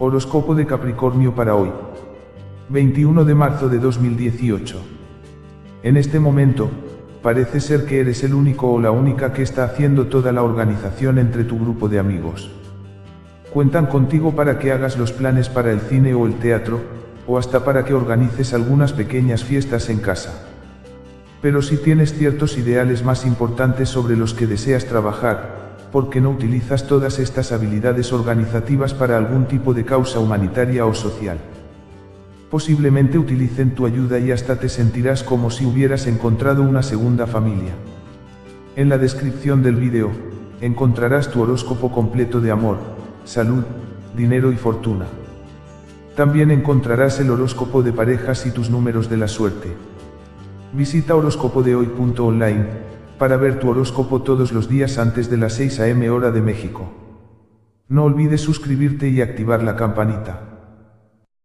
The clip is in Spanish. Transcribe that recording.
Horóscopo de Capricornio para hoy. 21 de marzo de 2018. En este momento, parece ser que eres el único o la única que está haciendo toda la organización entre tu grupo de amigos. Cuentan contigo para que hagas los planes para el cine o el teatro, o hasta para que organices algunas pequeñas fiestas en casa. Pero si tienes ciertos ideales más importantes sobre los que deseas trabajar, ¿por qué no utilizas todas estas habilidades organizativas para algún tipo de causa humanitaria o social? Posiblemente utilicen tu ayuda y hasta te sentirás como si hubieras encontrado una segunda familia. En la descripción del vídeo, encontrarás tu horóscopo completo de amor, salud, dinero y fortuna. También encontrarás el horóscopo de parejas y tus números de la suerte. Visita horóscopodehoy.online para ver tu horóscopo todos los días antes de las 6 am hora de México. No olvides suscribirte y activar la campanita.